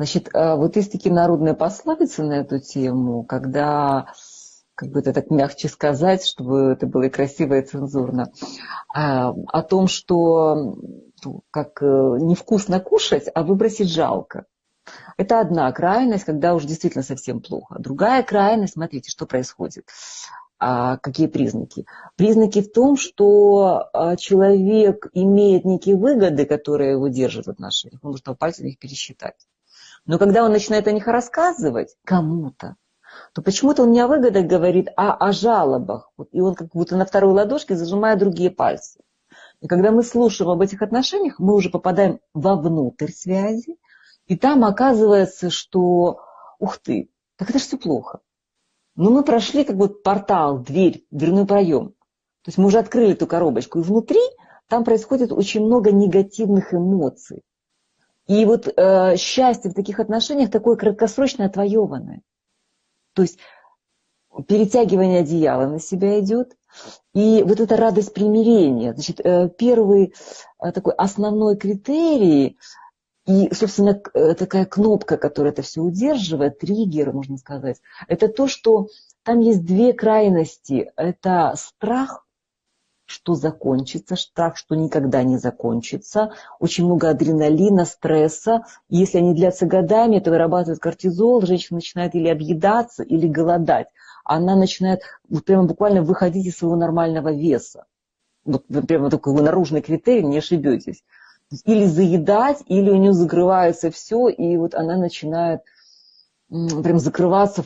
Значит, э, вот есть такие народные пословицы на эту тему, когда, как бы это так мягче сказать, чтобы это было и красиво, и цензурно, а, о том, что ну, как э, невкусно кушать, а выбросить жалко. Это одна крайность, когда уже действительно совсем плохо. Другая крайность, смотрите, что происходит. А какие признаки? Признаки в том, что а, человек имеет некие выгоды, которые его держат в отношениях. Он может по пальцам их пересчитать. Но когда он начинает о них рассказывать кому-то, то почему-то он не о выгодах говорит, а о жалобах. И он как будто на второй ладошке зажимает другие пальцы. И когда мы слушаем об этих отношениях, мы уже попадаем вовнутрь связи, и там оказывается, что, ух ты, так это же все плохо. Но мы прошли как бы портал, дверь, дверной проем. То есть мы уже открыли эту коробочку, и внутри там происходит очень много негативных эмоций. И вот э, счастье в таких отношениях такое краткосрочно отвоеванное. То есть перетягивание одеяла на себя идет, и вот эта радость примирения. Значит, э, первый э, такой основной критерий, и, собственно, э, такая кнопка, которая это все удерживает, триггер, можно сказать, это то, что там есть две крайности. Это страх что закончится, страх, что никогда не закончится, очень много адреналина, стресса. Если они длятся годами, это вырабатывает кортизол, женщина начинает или объедаться, или голодать. Она начинает вот прямо буквально выходить из своего нормального веса. Вот прямо такой наружный критерий, не ошибетесь. Или заедать, или у нее закрывается все, и вот она начинает прям закрываться,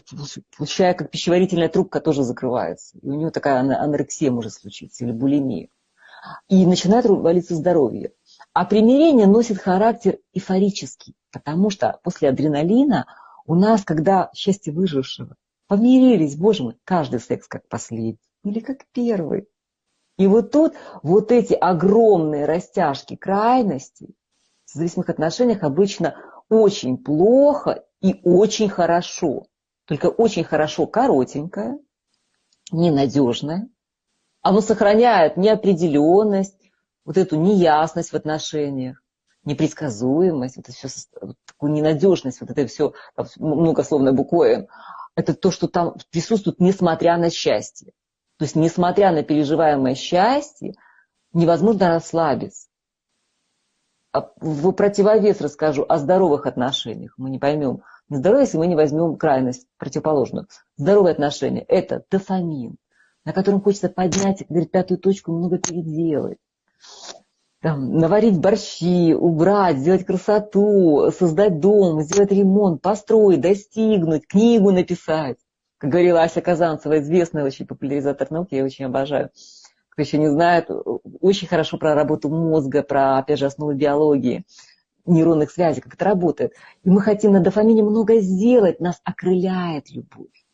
получая как пищеварительная трубка тоже закрывается. И у нее такая анорексия может случиться или булимия. И начинает валиться здоровье. А примирение носит характер эйфорический, потому что после адреналина у нас, когда счастье выжившего, помирились, боже мой, каждый секс как последний или как первый. И вот тут вот эти огромные растяжки крайностей в зависимых отношениях обычно очень плохо и очень хорошо. Только очень хорошо коротенькое, ненадежное. Оно сохраняет неопределенность, вот эту неясность в отношениях, непредсказуемость, вот это все, вот такую ненадежность, вот это все, многословное буквой это то, что там присутствует, несмотря на счастье. То есть, несмотря на переживаемое счастье, невозможно расслабиться. А в противовес расскажу о здоровых отношениях. Мы не поймем, Здоровье, если мы не возьмем крайность противоположную. Здоровые отношения – это дофамин, на котором хочется поднять, как говорит, пятую точку, много переделать. Там, наварить борщи, убрать, сделать красоту, создать дом, сделать ремонт, построить, достигнуть, книгу написать. Как говорила Ася Казанцева, известная очень популяризатор науки, я очень обожаю. Кто еще не знает, очень хорошо про работу мозга, про, опять же, основы биологии нейронных связей, как это работает. И мы хотим на дофамине много сделать, нас окрыляет любовь.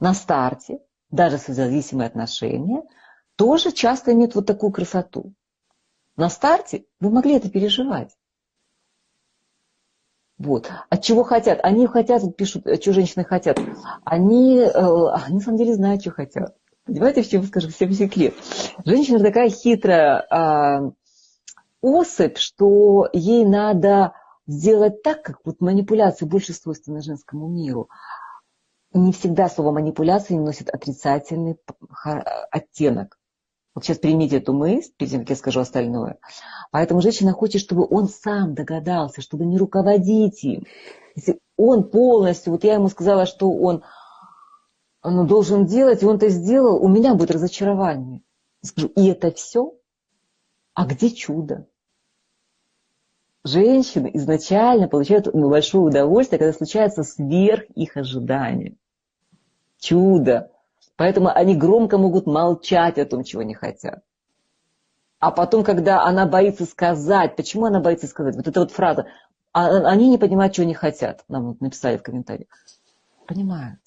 На старте, даже созависимые отношения, тоже часто имеют вот такую красоту. На старте вы могли это переживать. Вот. От чего хотят? Они хотят, пишут, что женщины хотят. Они, э, они на самом деле знают, что хотят. Понимаете, в чем скажу, всем секрет. Женщина такая хитрая, а, особь, что ей надо сделать так, как вот манипуляции больше свойственны женскому миру. Не всегда слово манипуляция носит отрицательный оттенок. Вот сейчас примите эту мысль, перед тем, как я скажу остальное. Поэтому женщина хочет, чтобы он сам догадался, чтобы не руководить им. Если он полностью, вот я ему сказала, что он, он должен делать, и он это сделал, у меня будет разочарование. Скажу, и это все? А где чудо? женщины изначально получают большое удовольствие, когда случается сверх их ожидания. Чудо. Поэтому они громко могут молчать о том, чего не хотят. А потом, когда она боится сказать, почему она боится сказать, вот эта вот фраза, а, они не понимают, чего они хотят, нам написали в комментариях. Понимают.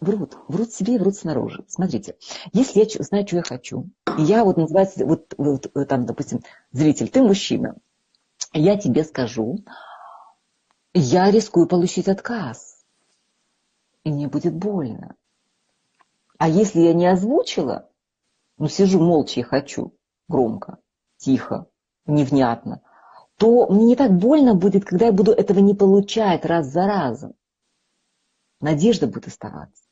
Врут. Врут себе и врут снаружи. Смотрите, если я знаю, что я хочу, и я вот называется, вот, вот там, допустим, зритель, ты мужчина, я тебе скажу, я рискую получить отказ. И мне будет больно. А если я не озвучила, ну сижу молча и хочу, громко, тихо, невнятно, то мне не так больно будет, когда я буду этого не получать раз за разом. Надежда будет оставаться.